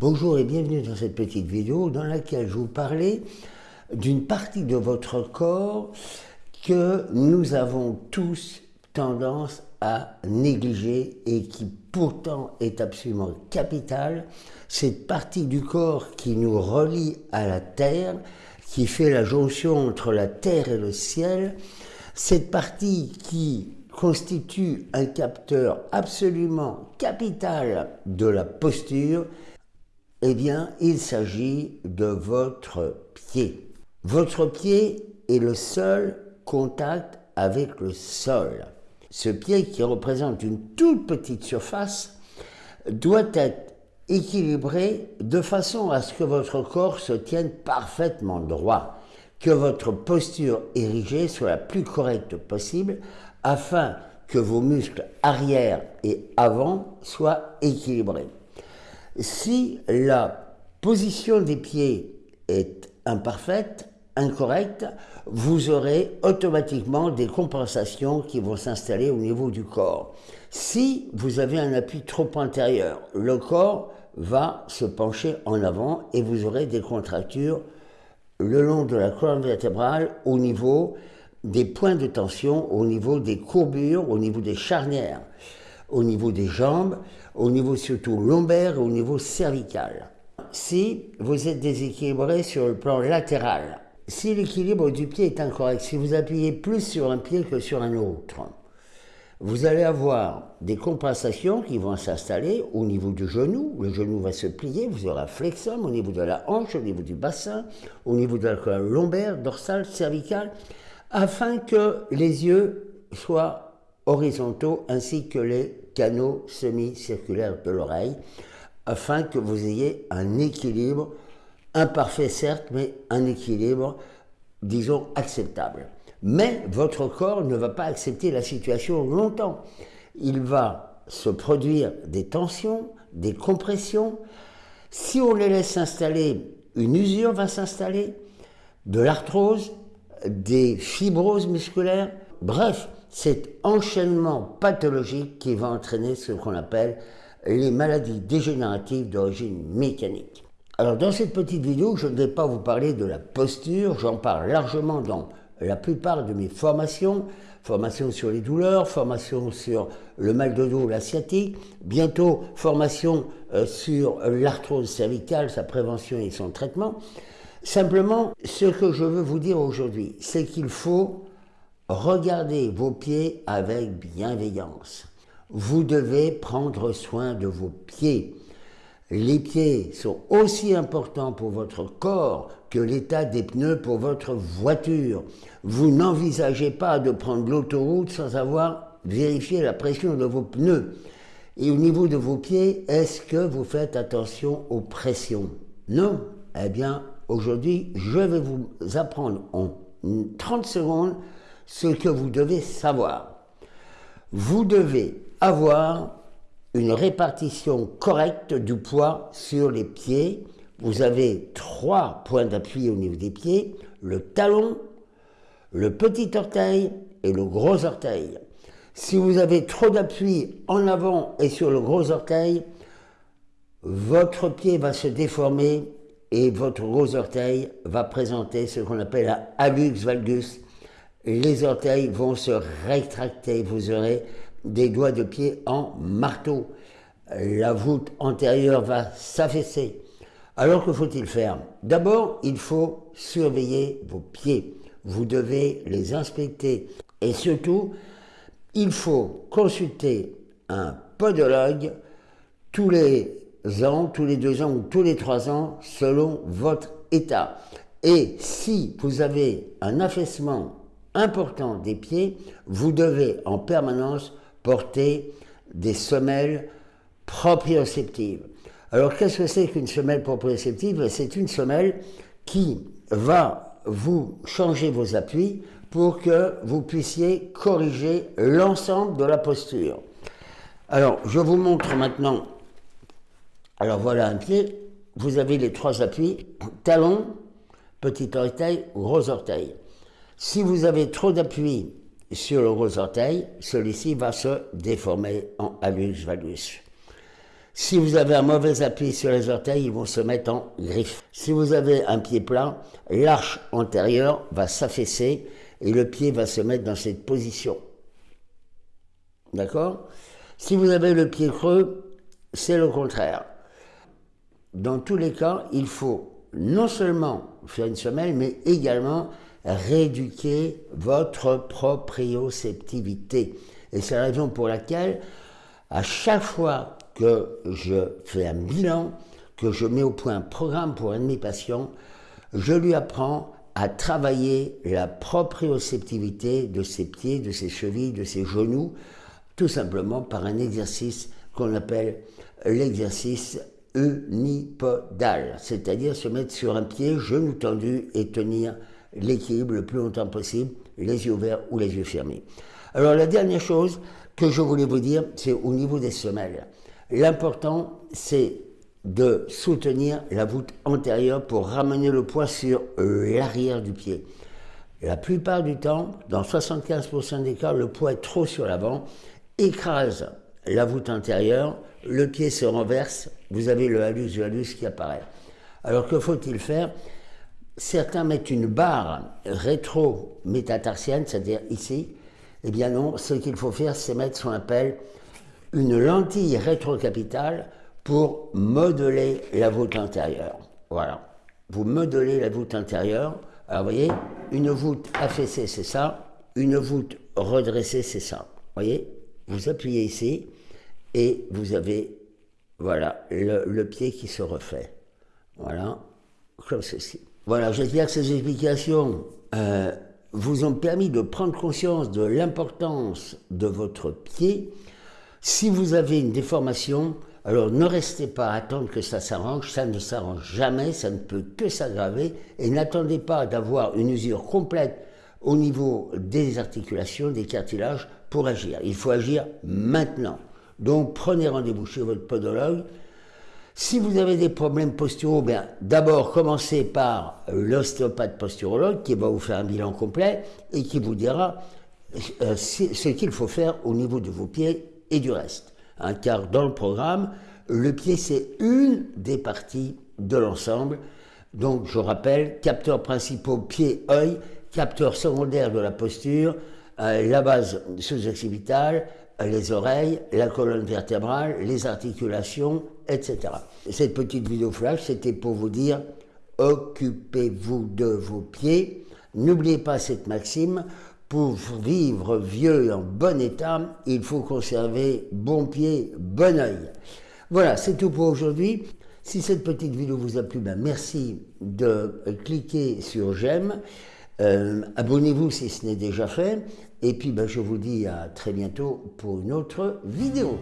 Bonjour et bienvenue dans cette petite vidéo dans laquelle je vous parlais d'une partie de votre corps que nous avons tous tendance à négliger et qui pourtant est absolument capitale. Cette partie du corps qui nous relie à la terre, qui fait la jonction entre la terre et le ciel, cette partie qui constitue un capteur absolument capital de la posture, eh bien, il s'agit de votre pied. Votre pied est le seul contact avec le sol. Ce pied qui représente une toute petite surface doit être équilibré de façon à ce que votre corps se tienne parfaitement droit, que votre posture érigée soit la plus correcte possible afin que vos muscles arrière et avant soient équilibrés. Si la position des pieds est imparfaite, incorrecte, vous aurez automatiquement des compensations qui vont s'installer au niveau du corps. Si vous avez un appui trop antérieur, le corps va se pencher en avant et vous aurez des contractures le long de la colonne vertébrale au niveau des points de tension, au niveau des courbures, au niveau des charnières au niveau des jambes, au niveau surtout lombaire et au niveau cervical. Si vous êtes déséquilibré sur le plan latéral, si l'équilibre du pied est incorrect, si vous appuyez plus sur un pied que sur un autre, vous allez avoir des compensations qui vont s'installer au niveau du genou. Le genou va se plier, vous aurez un flexum au niveau de la hanche, au niveau du bassin, au niveau de la colonne lombaire, dorsale, cervicale, afin que les yeux soient horizontaux ainsi que les canaux semi-circulaires de l'oreille, afin que vous ayez un équilibre, imparfait certes, mais un équilibre, disons, acceptable. Mais votre corps ne va pas accepter la situation longtemps. Il va se produire des tensions, des compressions. Si on les laisse s'installer, une usure va s'installer, de l'arthrose, des fibroses musculaires, bref, cet enchaînement pathologique qui va entraîner ce qu'on appelle les maladies dégénératives d'origine mécanique. Alors dans cette petite vidéo, je ne vais pas vous parler de la posture, j'en parle largement dans la plupart de mes formations, formation sur les douleurs, formation sur le mal de dos, la sciatique, bientôt formation euh, sur l'arthrose cervicale, sa prévention et son traitement. Simplement, ce que je veux vous dire aujourd'hui, c'est qu'il faut Regardez vos pieds avec bienveillance. Vous devez prendre soin de vos pieds. Les pieds sont aussi importants pour votre corps que l'état des pneus pour votre voiture. Vous n'envisagez pas de prendre l'autoroute sans avoir vérifié la pression de vos pneus. Et au niveau de vos pieds, est-ce que vous faites attention aux pressions? Non Eh bien, aujourd'hui, je vais vous apprendre en 30 secondes ce que vous devez savoir. Vous devez avoir une répartition correcte du poids sur les pieds. Vous avez trois points d'appui au niveau des pieds, le talon, le petit orteil et le gros orteil. Si vous avez trop d'appui en avant et sur le gros orteil, votre pied va se déformer et votre gros orteil va présenter ce qu'on appelle un hallux valgus, les orteils vont se rétracter, vous aurez des doigts de pied en marteau. La voûte antérieure va s'affaisser. Alors que faut-il faire? D'abord, il faut surveiller vos pieds. Vous devez les inspecter. Et surtout, il faut consulter un podologue tous les ans, tous les deux ans ou tous les trois ans, selon votre état. Et si vous avez un affaissement important des pieds, vous devez en permanence porter des semelles proprioceptives. Alors qu'est-ce que c'est qu'une semelle proprioceptive? C'est une semelle qui va vous changer vos appuis pour que vous puissiez corriger l'ensemble de la posture. Alors, je vous montre maintenant. Alors voilà un pied. Vous avez les trois appuis, talon, petit orteil, gros orteil. Si vous avez trop d'appui sur le gros orteil, celui-ci va se déformer en hallux valgus. Si vous avez un mauvais appui sur les orteils, ils vont se mettre en griffe. Si vous avez un pied plat, l'arche antérieure va s'affaisser et le pied va se mettre dans cette position. D'accord? Si vous avez le pied creux, c'est le contraire. Dans tous les cas, il faut non seulement faire une semelle, mais également rééduquer votre proprioceptivité. Et c'est la raison pour laquelle, à chaque fois que je fais un bilan, que je mets au point un programme pour un de mes patients, je lui apprends à travailler la proprioceptivité de ses pieds, de ses chevilles, de ses genoux, tout simplement par un exercice qu'on appelle l'exercice unipodal, c'est-à-dire se mettre sur un pied, genou tendu et tenir l'équilibre le plus longtemps possible, les yeux ouverts ou les yeux fermés. Alors la dernière chose que je voulais vous dire, c'est au niveau des semelles. L'important, c'est de soutenir la voûte antérieure pour ramener le poids sur l'arrière du pied. La plupart du temps, dans 75% des cas, le poids est trop sur l'avant, écrase la voûte antérieure, le pied se renverse, vous avez le halus du halus qui apparaît. Alors que faut-il faire? Certains mettent une barre rétro-métatarsienne, c'est-à-dire ici. Eh bien non, ce qu'il faut faire, c'est mettre ce qu'on appelle une lentille rétrocapitale pour modeler la voûte intérieure. Voilà. Vous modelez la voûte intérieure. Alors, vous voyez, une voûte affaissée, c'est ça. Une voûte redressée, c'est ça. Vous voyez Vous appuyez ici et vous avez, voilà, le, pied qui se refait. Voilà, comme ceci. Voilà, j'espère que ces explications euh, vous ont permis de prendre conscience de l'importance de votre pied. Si vous avez une déformation, alors ne restez pas à attendre que ça s'arrange, ça ne s'arrange jamais, ça ne peut que s'aggraver, et n'attendez pas d'avoir une usure complète au niveau des articulations, des cartilages, pour agir. Il faut agir maintenant. Donc prenez rendez-vous chez votre podologue. Si vous avez des problèmes posturaux, bien d'abord commencez par l'ostéopathe posturologue qui va vous faire un bilan complet et qui vous dira euh, ce qu'il faut faire au niveau de vos pieds et du reste. Hein, car dans le programme, le pied c'est une des parties de l'ensemble. Donc je rappelle, capteurs principaux pied-œil, capteurs secondaires de la posture, euh, la base sous-occipitale, les oreilles, la colonne vertébrale, les articulations, etc. Cette petite vidéo flash, c'était pour vous dire, occupez-vous de vos pieds. N'oubliez pas cette maxime, pour vivre vieux et en bon état, il faut conserver bon pied, bon oeil. Voilà, c'est tout pour aujourd'hui. Si cette petite vidéo vous a plu, ben merci de cliquer sur j'aime. Euh, abonnez-vous si ce n'est déjà fait. Et puis ben, je vous dis à très bientôt pour une autre vidéo.